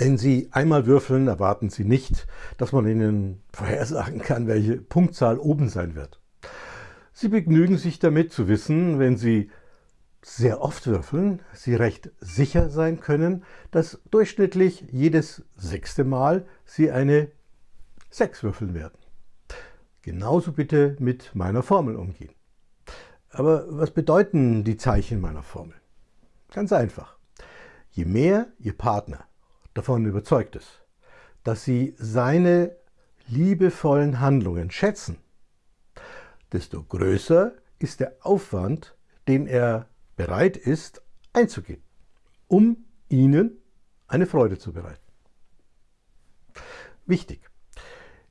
Wenn Sie einmal würfeln, erwarten Sie nicht, dass man Ihnen vorhersagen kann, welche Punktzahl oben sein wird. Sie begnügen sich damit zu wissen, wenn Sie sehr oft würfeln, Sie recht sicher sein können, dass durchschnittlich jedes sechste Mal Sie eine 6 würfeln werden. Genauso bitte mit meiner Formel umgehen. Aber was bedeuten die Zeichen meiner Formel? Ganz einfach. Je mehr Ihr Partner davon überzeugt ist, dass Sie seine liebevollen Handlungen schätzen, desto größer ist der Aufwand, den er bereit ist einzugehen, um Ihnen eine Freude zu bereiten. Wichtig,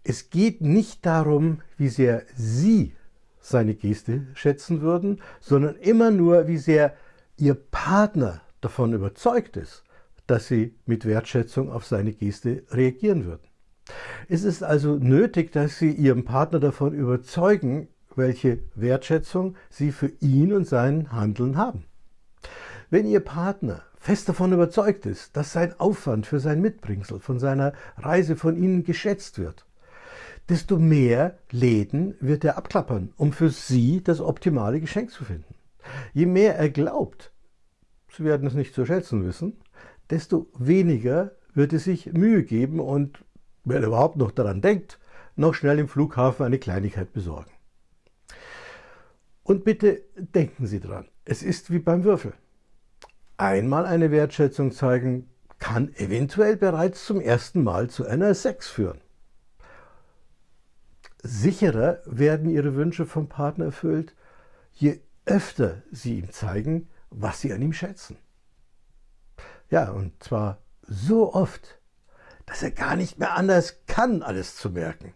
es geht nicht darum, wie sehr Sie seine Geste schätzen würden, sondern immer nur, wie sehr Ihr Partner davon überzeugt ist, dass Sie mit Wertschätzung auf seine Geste reagieren würden. Es ist also nötig, dass Sie Ihren Partner davon überzeugen, welche Wertschätzung Sie für ihn und sein Handeln haben. Wenn Ihr Partner fest davon überzeugt ist, dass sein Aufwand für sein Mitbringsel von seiner Reise von Ihnen geschätzt wird, desto mehr Läden wird er abklappern, um für Sie das optimale Geschenk zu finden. Je mehr er glaubt, Sie werden es nicht zu schätzen wissen, desto weniger wird es sich Mühe geben und, wenn er überhaupt noch daran denkt, noch schnell im Flughafen eine Kleinigkeit besorgen. Und bitte denken Sie dran, es ist wie beim Würfel. Einmal eine Wertschätzung zeigen kann eventuell bereits zum ersten Mal zu einer 6 führen sicherer werden Ihre Wünsche vom Partner erfüllt, je öfter Sie ihm zeigen, was Sie an ihm schätzen. Ja, und zwar so oft, dass er gar nicht mehr anders kann, alles zu merken.